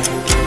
Bye.